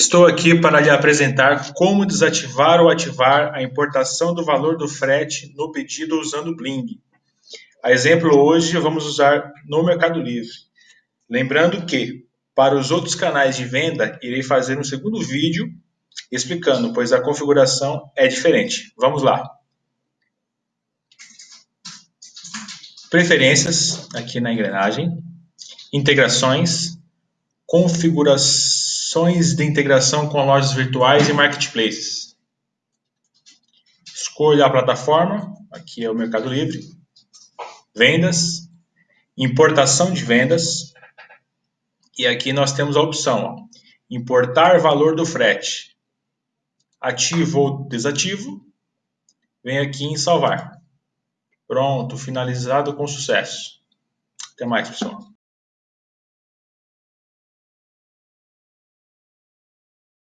Estou aqui para lhe apresentar como desativar ou ativar a importação do valor do frete no pedido usando Bling. A exemplo hoje vamos usar no Mercado Livre. Lembrando que, para os outros canais de venda, irei fazer um segundo vídeo explicando, pois a configuração é diferente. Vamos lá. Preferências, aqui na engrenagem. Integrações. Configuração Opções de integração com lojas virtuais e marketplaces. Escolha a plataforma, aqui é o Mercado Livre. Vendas, importação de vendas. E aqui nós temos a opção, ó, importar valor do frete. Ativo ou desativo. Vem aqui em salvar. Pronto, finalizado com sucesso. Até mais, pessoal.